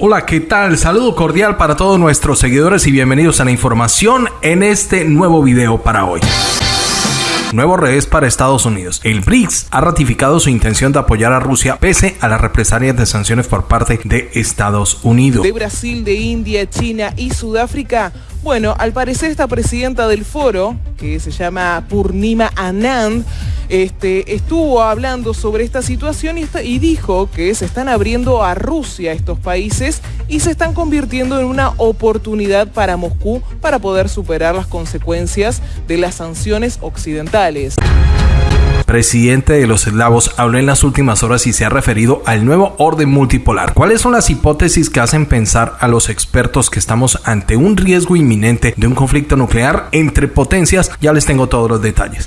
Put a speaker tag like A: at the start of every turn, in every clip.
A: Hola, ¿qué tal? Saludo cordial para todos nuestros seguidores y bienvenidos a la información en este nuevo video para hoy. Nuevo revés para Estados Unidos. El BRICS ha ratificado su intención de apoyar a Rusia pese a las represalias de sanciones por parte de Estados Unidos.
B: De Brasil, de India, China y Sudáfrica. Bueno, al parecer esta presidenta del foro, que se llama Purnima Anand, este, estuvo hablando sobre esta situación y, dijo que se están abriendo a Rusia estos países y se están convirtiendo en una oportunidad para Moscú para poder superar las consecuencias de las sanciones occidentales
A: presidente de los eslavos, habló en las últimas horas y se ha referido al nuevo orden multipolar. ¿Cuáles son las hipótesis que hacen pensar a los expertos que estamos ante un riesgo inminente de un conflicto nuclear entre potencias? Ya les tengo todos los detalles.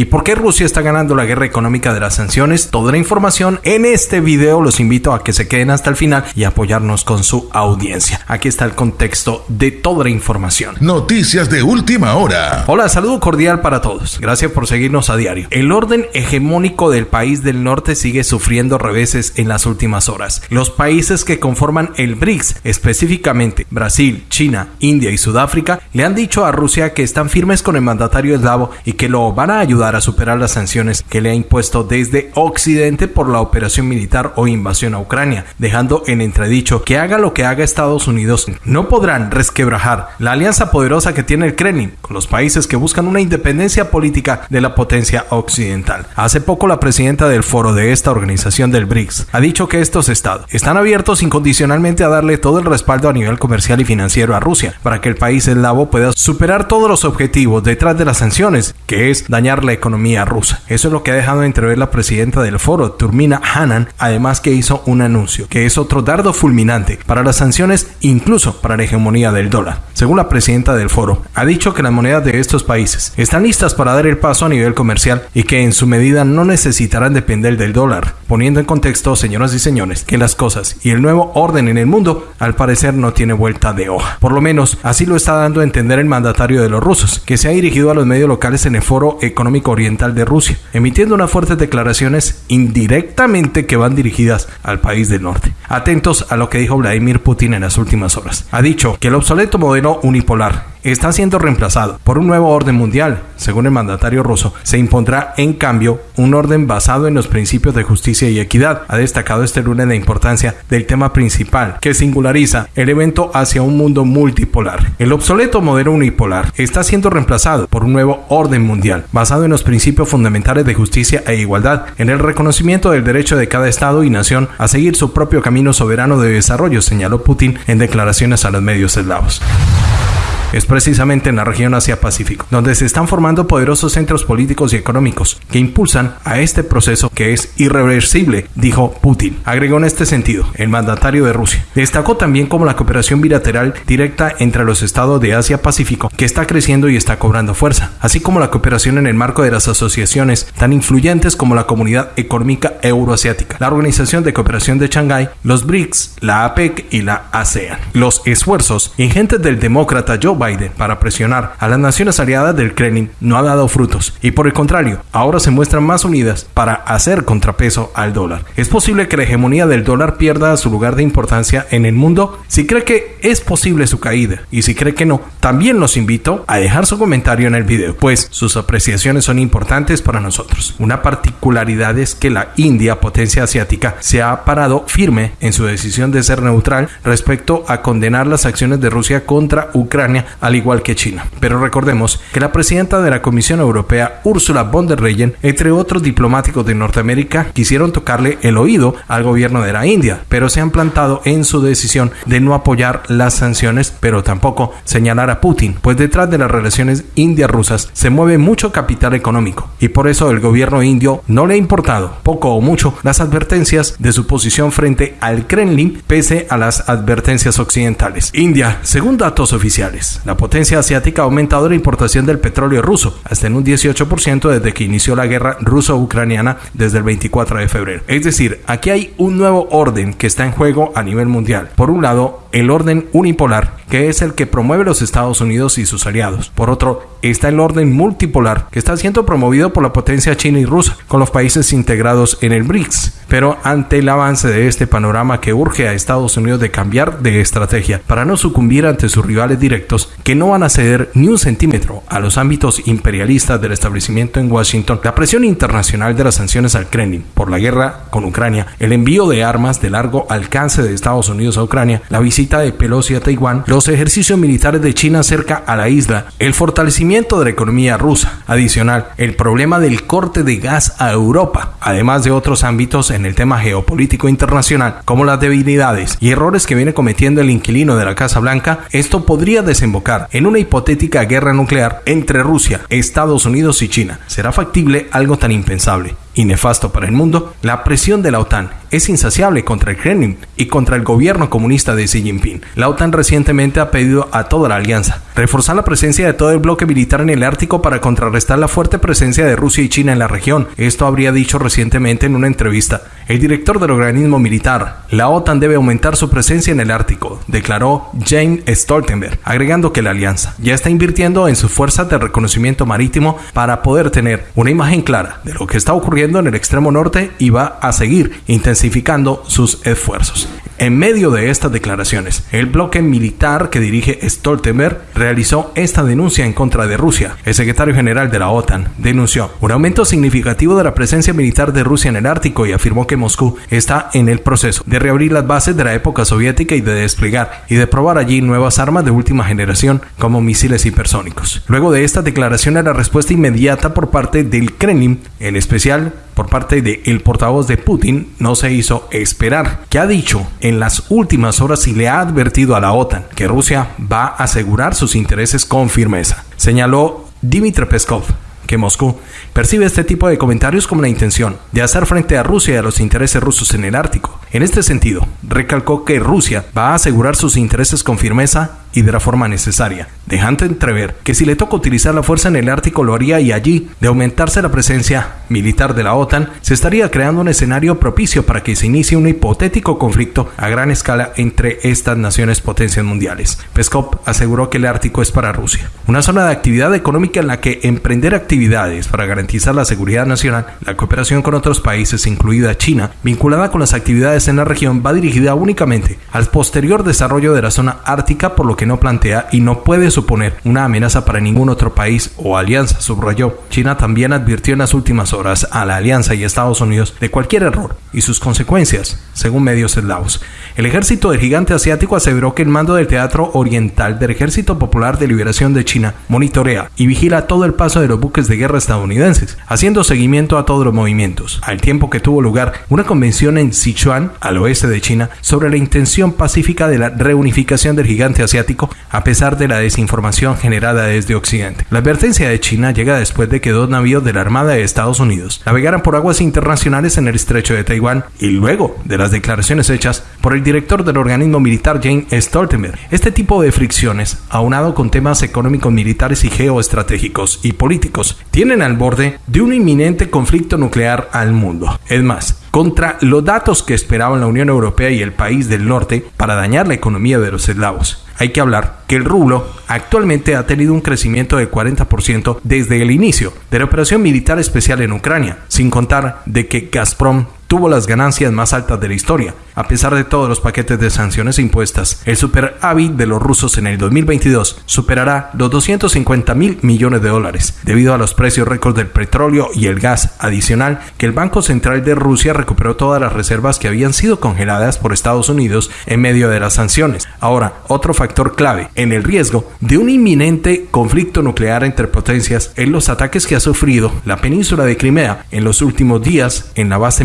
A: ¿Y por qué Rusia está ganando la guerra económica de las sanciones? Toda la información en este video. Los invito a que se queden hasta el final y apoyarnos con su audiencia. Aquí está el contexto de toda la información.
C: Noticias de última hora.
A: Hola, saludo cordial para todos. Gracias por seguirnos a diario. El orden hegemónico del país del norte sigue sufriendo reveses en las últimas horas. Los países que conforman el BRICS, específicamente Brasil, China, India y Sudáfrica, le han dicho a Rusia que están firmes con el mandatario eslavo y que lo van a ayudar a superar las sanciones que le ha impuesto desde Occidente por la operación militar o invasión a Ucrania, dejando en entredicho que haga lo que haga Estados Unidos, no podrán resquebrajar la alianza poderosa que tiene el Kremlin con los países que buscan una independencia política de la potencia occidental. Hace poco la presidenta del foro de esta organización del BRICS ha dicho que estos estados están abiertos incondicionalmente a darle todo el respaldo a nivel comercial y financiero a Rusia para que el país eslavo pueda superar todos los objetivos detrás de las sanciones, que es dañar economía rusa. Eso es lo que ha dejado entrever la presidenta del foro, Turmina Hanan, además que hizo un anuncio, que es otro dardo fulminante para las sanciones, incluso para la hegemonía del dólar. Según la presidenta del foro, ha dicho que las monedas de estos países están listas para dar el paso a nivel comercial y que en su medida no necesitarán depender del dólar, poniendo en contexto, señoras y señores, que las cosas y el nuevo orden en el mundo al parecer no tiene vuelta de hoja. Por lo menos así lo está dando a entender el mandatario de los rusos, que se ha dirigido a los medios locales en el foro económico oriental de Rusia, emitiendo unas fuertes declaraciones indirectamente que van dirigidas al país del norte. Atentos a lo que dijo Vladimir Putin en las últimas horas. Ha dicho que el obsoleto modelo unipolar está siendo reemplazado por un nuevo orden mundial. Según el mandatario ruso, se impondrá en cambio un orden basado en los principios de justicia y equidad. Ha destacado este lunes la importancia del tema principal, que singulariza el evento hacia un mundo multipolar. El obsoleto modelo unipolar está siendo reemplazado por un nuevo orden mundial, basado en los principios fundamentales de justicia e igualdad, en el reconocimiento del derecho de cada Estado y nación a seguir su propio camino soberano de desarrollo, señaló Putin en declaraciones a los medios eslavos es precisamente en la región Asia-Pacífico, donde se están formando poderosos centros políticos y económicos que impulsan a este proceso que es irreversible, dijo Putin. Agregó en este sentido el mandatario de Rusia. Destacó también como la cooperación bilateral directa entre los estados de Asia-Pacífico, que está creciendo y está cobrando fuerza, así como la cooperación en el marco de las asociaciones tan influyentes como la Comunidad Económica Euroasiática, la Organización de Cooperación de Shanghái, los BRICS, la APEC y la ASEAN. Los esfuerzos ingentes del demócrata Joe Biden para presionar a las naciones aliadas del Kremlin no ha dado frutos y por el contrario, ahora se muestran más unidas para hacer contrapeso al dólar. ¿Es posible que la hegemonía del dólar pierda su lugar de importancia en el mundo? Si cree que es posible su caída y si cree que no, también los invito a dejar su comentario en el video, pues sus apreciaciones son importantes para nosotros. Una particularidad es que la India, potencia asiática, se ha parado firme en su decisión de ser neutral respecto a condenar las acciones de Rusia contra Ucrania al igual que China. Pero recordemos que la presidenta de la Comisión Europea, Ursula von der Leyen, entre otros diplomáticos de Norteamérica, quisieron tocarle el oído al gobierno de la India, pero se han plantado en su decisión de no apoyar las sanciones, pero tampoco señalar a Putin, pues detrás de las relaciones india-rusas se mueve mucho capital económico y por eso el gobierno indio no le ha importado, poco o mucho, las advertencias de su posición frente al Kremlin pese a las advertencias occidentales. India, según datos oficiales, la potencia asiática ha aumentado la importación del petróleo ruso hasta en un 18% desde que inició la guerra ruso-ucraniana desde el 24 de febrero. Es decir, aquí hay un nuevo orden que está en juego a nivel mundial. Por un lado, el orden unipolar, que es el que promueve los Estados Unidos y sus aliados. Por otro, está el orden multipolar, que está siendo promovido por la potencia china y rusa, con los países integrados en el BRICS. Pero ante el avance de este panorama que urge a Estados Unidos de cambiar de estrategia para no sucumbir ante sus rivales directos, que no van a ceder ni un centímetro a los ámbitos imperialistas del establecimiento en Washington, la presión internacional de las sanciones al Kremlin por la guerra con Ucrania, el envío de armas de largo alcance de Estados Unidos a Ucrania, la visita de Pelosi a Taiwán, los ejercicios militares de China cerca a la isla, el fortalecimiento de la economía rusa, adicional, el problema del corte de gas a Europa, además de otros ámbitos en el tema geopolítico internacional, como las debilidades y errores que viene cometiendo el inquilino de la Casa Blanca, esto podría desembocar en una hipotética guerra nuclear entre Rusia, Estados Unidos y China. ¿Será factible algo tan impensable? Y nefasto para el mundo, la presión de la OTAN es insaciable contra el Kremlin y contra el gobierno comunista de Xi Jinping. La OTAN recientemente ha pedido a toda la alianza reforzar la presencia de todo el bloque militar en el Ártico para contrarrestar la fuerte presencia de Rusia y China en la región. Esto habría dicho recientemente en una entrevista el director del organismo militar. La OTAN debe aumentar su presencia en el Ártico, declaró James Stoltenberg, agregando que la alianza ya está invirtiendo en sus fuerzas de reconocimiento marítimo para poder tener una imagen clara de lo que está ocurriendo en el extremo norte y va a seguir intensificando sus esfuerzos. En medio de estas declaraciones, el bloque militar que dirige Stoltenberg realizó esta denuncia en contra de Rusia. El secretario general de la OTAN denunció un aumento significativo de la presencia militar de Rusia en el Ártico y afirmó que Moscú está en el proceso de reabrir las bases de la época soviética y de desplegar y de probar allí nuevas armas de última generación como misiles hipersónicos. Luego de esta declaración, la respuesta inmediata por parte del Kremlin, en especial por parte del el portavoz de Putin no se hizo esperar, que ha dicho en las últimas horas y le ha advertido a la OTAN que Rusia va a asegurar sus intereses con firmeza. Señaló Dmitry Peskov que Moscú percibe este tipo de comentarios como la intención de hacer frente a Rusia y a los intereses rusos en el Ártico. En este sentido, recalcó que Rusia va a asegurar sus intereses con firmeza y de la forma necesaria, dejando entrever que si le toca utilizar la fuerza en el Ártico lo haría y allí, de aumentarse la presencia militar de la OTAN, se estaría creando un escenario propicio para que se inicie un hipotético conflicto a gran escala entre estas naciones potencias mundiales. Peskov aseguró que el Ártico es para Rusia, una zona de actividad económica en la que emprender actividades para garantizar la seguridad nacional, la cooperación con otros países, incluida China, vinculada con las actividades en la región, va dirigida únicamente al posterior desarrollo de la zona ártica, por lo que no plantea y no puede suponer una amenaza para ningún otro país o alianza, subrayó. China también advirtió en las últimas horas a la alianza y Estados Unidos de cualquier error y sus consecuencias, según medios eslavos. El ejército del gigante asiático aseveró que el mando del Teatro Oriental del Ejército Popular de Liberación de China monitorea y vigila todo el paso de los buques de guerra estadounidenses, haciendo seguimiento a todos los movimientos, al tiempo que tuvo lugar una convención en Sichuan, al oeste de China, sobre la intención pacífica de la reunificación del gigante asiático a pesar de la desinformación generada desde Occidente. La advertencia de China llega después de que dos navíos de la Armada de Estados Unidos navegaran por aguas internacionales en el estrecho de Taiwán y luego de las declaraciones hechas por el director del organismo militar James Stoltenberg. Este tipo de fricciones, aunado con temas económicos, militares y geoestratégicos y políticos, tienen al borde de un inminente conflicto nuclear al mundo. Es más, contra los datos que esperaban la Unión Europea y el país del norte para dañar la economía de los eslavos. Hay que hablar que el rublo actualmente ha tenido un crecimiento de 40% desde el inicio de la operación militar especial en Ucrania, sin contar de que Gazprom tuvo las ganancias más altas de la historia, a pesar de todos los paquetes de sanciones impuestas. El superávit de los rusos en el 2022 superará los 250 mil millones de dólares, debido a los precios récord del petróleo y el gas adicional que el Banco Central de Rusia recuperó todas las reservas que habían sido congeladas por Estados Unidos en medio de las sanciones. Ahora, otro factor clave en el riesgo de un inminente conflicto nuclear entre potencias es los ataques que ha sufrido la península de Crimea en los últimos días en la base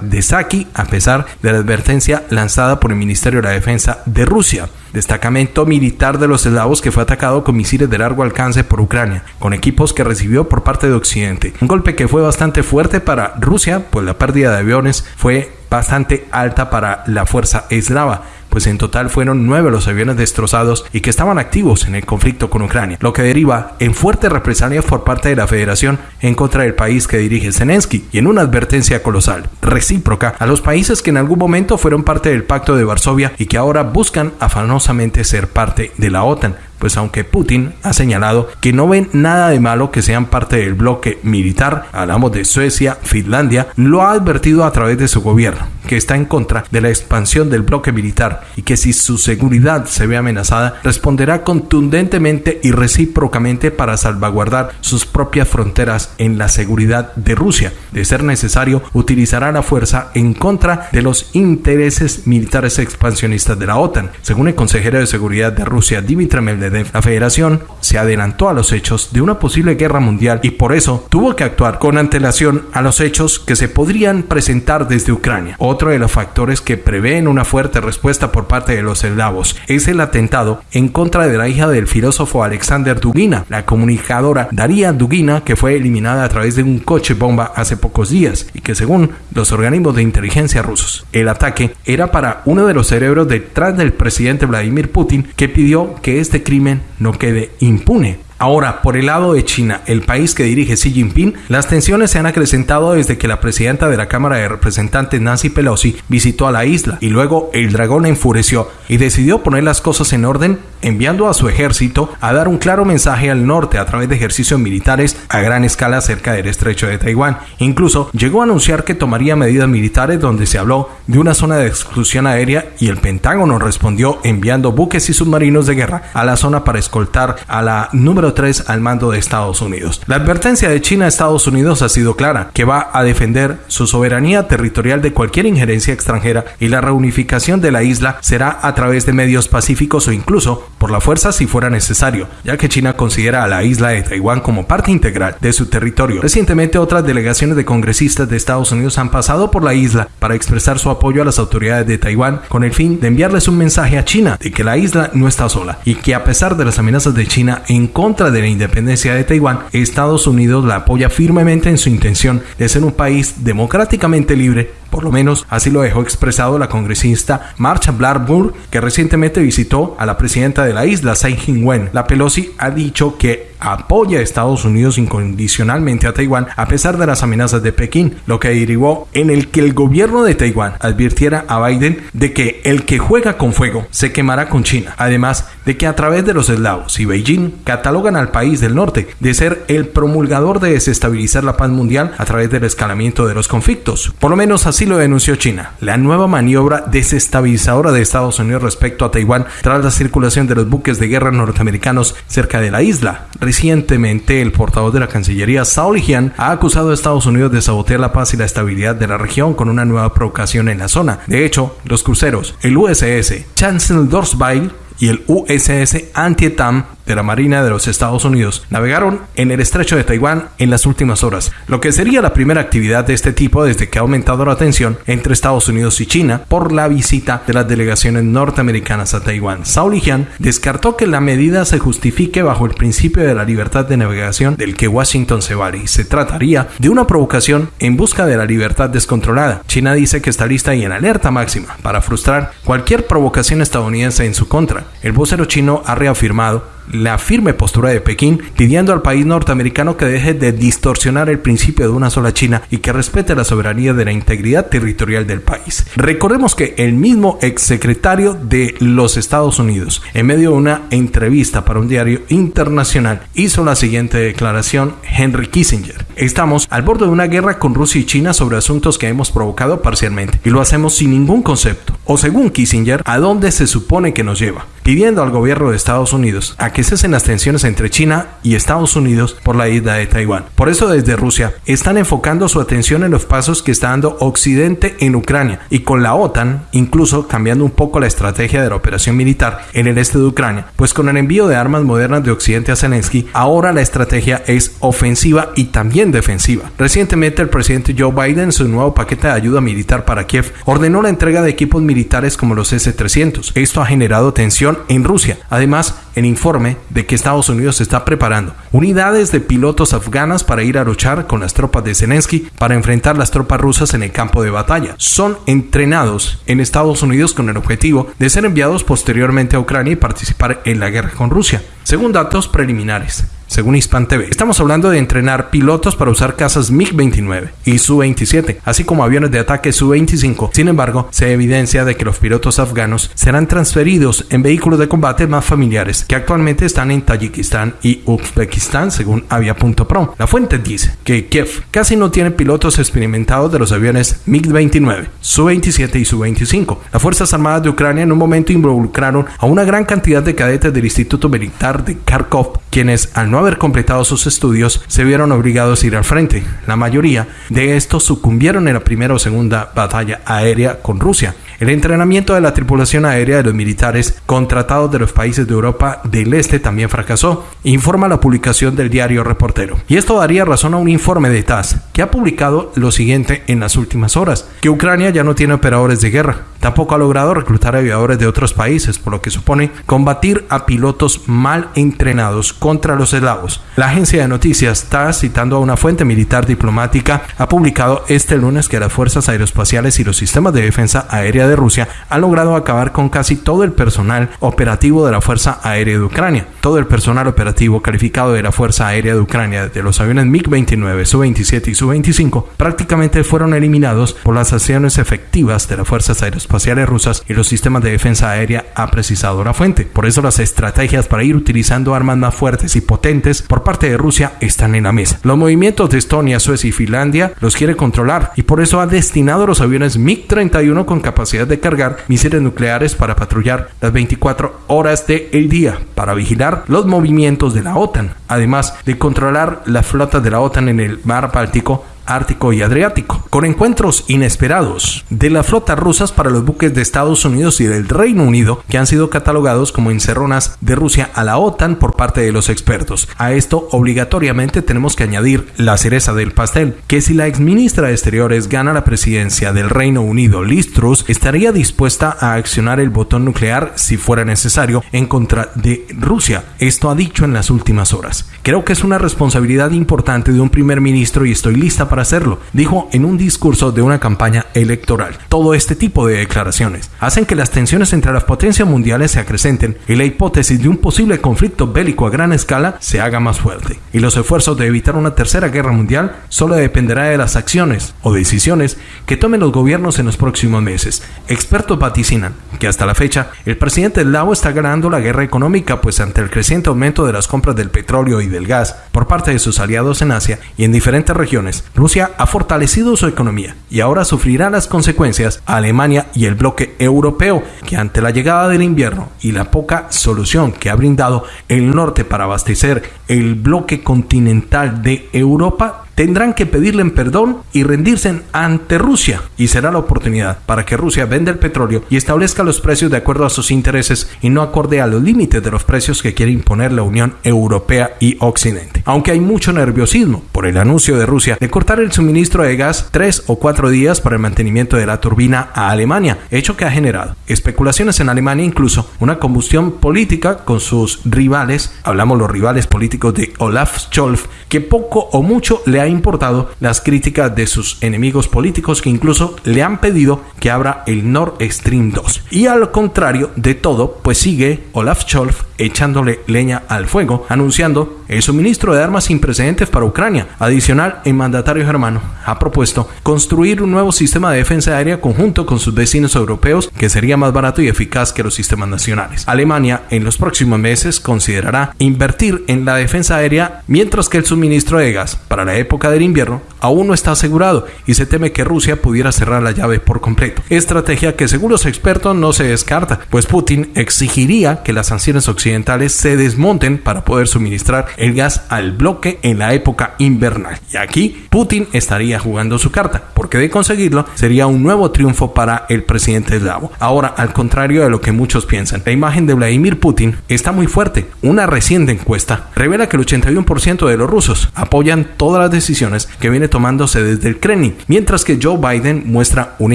A: de Saki, a pesar de la advertencia lanzada por el Ministerio de la Defensa de Rusia. Destacamento militar de los eslavos que fue atacado con misiles de largo alcance por Ucrania, con equipos que recibió por parte de Occidente. Un golpe que fue bastante fuerte para Rusia, pues la pérdida de aviones fue bastante alta para la fuerza eslava pues en total fueron nueve los aviones destrozados y que estaban activos en el conflicto con Ucrania, lo que deriva en fuertes represalias por parte de la Federación en contra del país que dirige Zelensky y en una advertencia colosal, recíproca a los países que en algún momento fueron parte del Pacto de Varsovia y que ahora buscan afanosamente ser parte de la OTAN, pues aunque Putin ha señalado que no ven nada de malo que sean parte del bloque militar, hablamos de Suecia, Finlandia, lo ha advertido a través de su gobierno, que está en contra de la expansión del bloque militar y que si su seguridad se ve amenazada, responderá contundentemente y recíprocamente para salvaguardar sus propias fronteras en la seguridad de Rusia. De ser necesario, utilizará la fuerza en contra de los intereses militares expansionistas de la OTAN, según el consejero de seguridad de Rusia, Dmitry Medvedev la federación se adelantó a los hechos de una posible guerra mundial y por eso tuvo que actuar con antelación a los hechos que se podrían presentar desde Ucrania. Otro de los factores que prevén una fuerte respuesta por parte de los eslavos es el atentado en contra de la hija del filósofo Alexander Dugina, la comunicadora Daria Dugina, que fue eliminada a través de un coche bomba hace pocos días y que según los organismos de inteligencia rusos, el ataque era para uno de los cerebros detrás del presidente Vladimir Putin que pidió que este crimen no quede impune. Ahora, por el lado de China, el país que dirige Xi Jinping, las tensiones se han acrecentado desde que la presidenta de la Cámara de Representantes, Nancy Pelosi, visitó a la isla y luego el dragón enfureció y decidió poner las cosas en orden enviando a su ejército a dar un claro mensaje al norte a través de ejercicios militares a gran escala cerca del estrecho de Taiwán. Incluso llegó a anunciar que tomaría medidas militares donde se habló de una zona de exclusión aérea y el Pentágono respondió enviando buques y submarinos de guerra a la zona para escoltar a la número 3 al mando de Estados Unidos. La advertencia de China a Estados Unidos ha sido clara, que va a defender su soberanía territorial de cualquier injerencia extranjera y la reunificación de la isla será a través de medios pacíficos o incluso por la fuerza si fuera necesario, ya que China considera a la isla de Taiwán como parte integral de su territorio. Recientemente otras delegaciones de congresistas de Estados Unidos han pasado por la isla para expresar su apoyo a las autoridades de Taiwán con el fin de enviarles un mensaje a China de que la isla no está sola y que a pesar de las amenazas de China en contra de la independencia de Taiwán, Estados Unidos la apoya firmemente en su intención de ser un país democráticamente libre por lo menos así lo dejó expresado la congresista Marcha Blackburn, que recientemente visitó a la presidenta de la isla, Tsai Ing-wen. La Pelosi ha dicho que apoya a Estados Unidos incondicionalmente a Taiwán a pesar de las amenazas de Pekín, lo que derivó en el que el gobierno de Taiwán advirtiera a Biden de que el que juega con fuego se quemará con China, además de que a través de los eslavos y Beijing catalogan al país del norte de ser el promulgador de desestabilizar la paz mundial a través del escalamiento de los conflictos. Por lo menos así lo denunció China, la nueva maniobra desestabilizadora de Estados Unidos respecto a Taiwán tras la circulación de los buques de guerra norteamericanos cerca de la isla. Recientemente, el portavoz de la Cancillería, Sao Lijian, ha acusado a Estados Unidos de sabotear la paz y la estabilidad de la región con una nueva provocación en la zona. De hecho, los cruceros, el USS Chancellorsville y el USS Antietam de la Marina de los Estados Unidos navegaron en el estrecho de Taiwán en las últimas horas, lo que sería la primera actividad de este tipo desde que ha aumentado la tensión entre Estados Unidos y China por la visita de las delegaciones norteamericanas a Taiwán. Zhao Lijian descartó que la medida se justifique bajo el principio de la libertad de navegación del que Washington se vale y se trataría de una provocación en busca de la libertad descontrolada. China dice que está lista y en alerta máxima para frustrar cualquier provocación estadounidense en su contra. El vocero chino ha reafirmado la firme postura de Pekín pidiendo al país norteamericano que deje de distorsionar el principio de una sola China y que respete la soberanía de la integridad territorial del país. Recordemos que el mismo exsecretario de los Estados Unidos, en medio de una entrevista para un diario internacional, hizo la siguiente declaración, Henry Kissinger. Estamos al borde de una guerra con Rusia y China sobre asuntos que hemos provocado parcialmente y lo hacemos sin ningún concepto. O según Kissinger, ¿a dónde se supone que nos lleva? Pidiendo al gobierno de Estados Unidos a que cesen las tensiones entre China y Estados Unidos por la isla de Taiwán. Por eso desde Rusia están enfocando su atención en los pasos que está dando Occidente en Ucrania y con la OTAN incluso cambiando un poco la estrategia de la operación militar en el este de Ucrania, pues con el envío de armas modernas de Occidente a Zelensky, ahora la estrategia es ofensiva y también defensiva. Recientemente el presidente Joe Biden en su nuevo paquete de ayuda militar para Kiev ordenó la entrega de equipos militares como los S-300. Esto ha generado tensión en Rusia. Además, el informe de que Estados Unidos está preparando unidades de pilotos afganas para ir a luchar con las tropas de Zelensky para enfrentar las tropas rusas en el campo de batalla. Son entrenados en Estados Unidos con el objetivo de ser enviados posteriormente a Ucrania y participar en la guerra con Rusia. Según datos preliminares, según Hispan TV. Estamos hablando de entrenar pilotos para usar casas MiG-29 y Su-27, así como aviones de ataque Su-25. Sin embargo, se evidencia de que los pilotos afganos serán transferidos en vehículos de combate más familiares, que actualmente están en Tayikistán y Uzbekistán, según Avia.pro. La fuente dice que Kiev casi no tiene pilotos experimentados de los aviones MiG-29, Su-27 y Su-25. Las Fuerzas Armadas de Ucrania en un momento involucraron a una gran cantidad de cadetes del Instituto Militar de Kharkov, quienes al no haber completado sus estudios, se vieron obligados a ir al frente. La mayoría de estos sucumbieron en la primera o segunda batalla aérea con Rusia. El entrenamiento de la tripulación aérea de los militares contratados de los países de Europa del Este también fracasó, informa la publicación del diario Reportero. Y esto daría razón a un informe de TAS, que ha publicado lo siguiente en las últimas horas, que Ucrania ya no tiene operadores de guerra, tampoco ha logrado reclutar aviadores de otros países, por lo que supone combatir a pilotos mal entrenados contra los eslavos. La agencia de noticias TAS, citando a una fuente militar diplomática, ha publicado este lunes que las fuerzas aeroespaciales y los sistemas de defensa aérea de Rusia han logrado acabar con casi todo el personal operativo de la Fuerza Aérea de Ucrania. Todo el personal operativo calificado de la Fuerza Aérea de Ucrania de los aviones MiG-29, Su-27 y Su-25 prácticamente fueron eliminados por las acciones efectivas de las fuerzas aeroespaciales rusas y los sistemas de defensa aérea, ha precisado la fuente. Por eso las estrategias para ir utilizando armas más fuertes y potentes por parte de Rusia están en la mesa. Los movimientos de Estonia, Suecia y Finlandia los quiere controlar y por eso ha destinado los aviones MiG-31 con capacidad de cargar misiles nucleares para patrullar las 24 horas del día, para vigilar los movimientos de la OTAN, además de controlar las flotas de la OTAN en el mar Báltico Ártico y Adriático, con encuentros inesperados de las flotas rusas para los buques de Estados Unidos y del Reino Unido, que han sido catalogados como encerronas de Rusia a la OTAN por parte de los expertos. A esto obligatoriamente tenemos que añadir la cereza del pastel, que si la exministra de Exteriores gana la presidencia del Reino Unido, Liz estaría dispuesta a accionar el botón nuclear si fuera necesario en contra de Rusia. Esto ha dicho en las últimas horas. Creo que es una responsabilidad importante de un primer ministro y estoy lista para hacerlo, dijo en un discurso de una campaña electoral. Todo este tipo de declaraciones hacen que las tensiones entre las potencias mundiales se acrecenten y la hipótesis de un posible conflicto bélico a gran escala se haga más fuerte. Y los esfuerzos de evitar una tercera guerra mundial solo dependerá de las acciones o decisiones que tomen los gobiernos en los próximos meses. Expertos vaticinan que hasta la fecha el presidente Lao está ganando la guerra económica pues ante el creciente aumento de las compras del petróleo y del gas por parte de sus aliados en Asia y en diferentes regiones, Rusia ha fortalecido su economía y ahora sufrirá las consecuencias a Alemania y el bloque europeo, que ante la llegada del invierno y la poca solución que ha brindado el norte para abastecer el bloque continental de Europa, tendrán que pedirle perdón y rendirse ante Rusia y será la oportunidad para que Rusia venda el petróleo y establezca los precios de acuerdo a sus intereses y no acorde a los límites de los precios que quiere imponer la Unión Europea y Occidente. Aunque hay mucho nerviosismo por el anuncio de Rusia de cortar el suministro de gas tres o cuatro días para el mantenimiento de la turbina a Alemania, hecho que ha generado especulaciones en Alemania, incluso una combustión política con sus rivales, hablamos los rivales políticos de Olaf Scholz, que poco o mucho le ha importado las críticas de sus enemigos políticos que incluso le han pedido que abra el Nord Stream 2. Y al contrario de todo, pues sigue Olaf Scholz echándole leña al fuego, anunciando el suministro de armas sin precedentes para Ucrania. Adicional, el mandatario germano ha propuesto construir un nuevo sistema de defensa aérea conjunto con sus vecinos europeos que sería más barato y eficaz que los sistemas nacionales. Alemania en los próximos meses considerará invertir en la defensa aérea mientras que el suministro de gas para la época del invierno aún no está asegurado y se teme que Rusia pudiera cerrar la llave por completo. Estrategia que según los expertos no se descarta, pues Putin exigiría que las sanciones occidentales se desmonten para poder suministrar el gas al bloque en la época invernal. Y aquí Putin estaría jugando su carta, porque de conseguirlo sería un nuevo triunfo para el presidente eslavo. Ahora, al contrario de lo que muchos piensan, la imagen de Vladimir Putin está muy fuerte. Una reciente encuesta revela que el 81% de los rusos apoyan todas las decisiones que tomándose desde el Kremlin, mientras que Joe Biden muestra una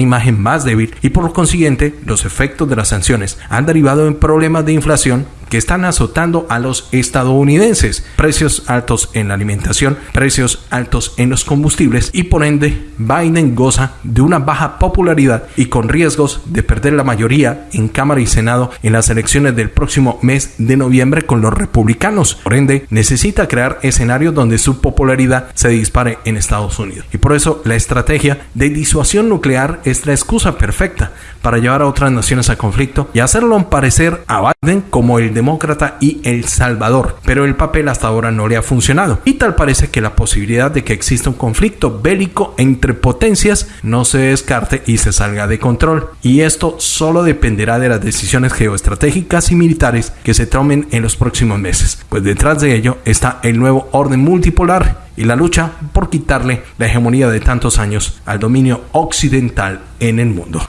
A: imagen más débil y por lo consiguiente los efectos de las sanciones han derivado en problemas de inflación que están azotando a los estadounidenses. Precios altos en la alimentación, precios altos en los combustibles y por ende Biden goza de una baja popularidad y con riesgos de perder la mayoría en Cámara y Senado en las elecciones del próximo mes de noviembre con los republicanos. Por ende, necesita crear escenarios donde su popularidad se dispare en Estados Unidos. Y por eso la estrategia de disuasión nuclear es la excusa perfecta para llevar a otras naciones a conflicto y hacerlo parecer a Biden como el demócrata y el salvador. Pero el papel hasta ahora no le ha funcionado. Y tal parece que la posibilidad de que exista un conflicto bélico entre potencias no se descarte y se salga de control. Y esto solo dependerá de las decisiones geoestratégicas y militares que se tomen en los próximos meses. Pues detrás de ello está el nuevo orden multipolar y la lucha por quitarle la hegemonía de tantos años al dominio occidental en el mundo.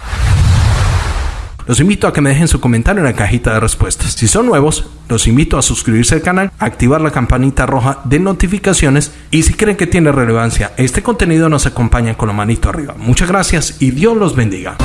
A: Los invito a que me dejen su comentario en la cajita de respuestas. Si son nuevos, los invito a suscribirse al canal, activar la campanita roja de notificaciones y si creen que tiene relevancia este contenido nos acompañan con la manito arriba. Muchas gracias y Dios los bendiga.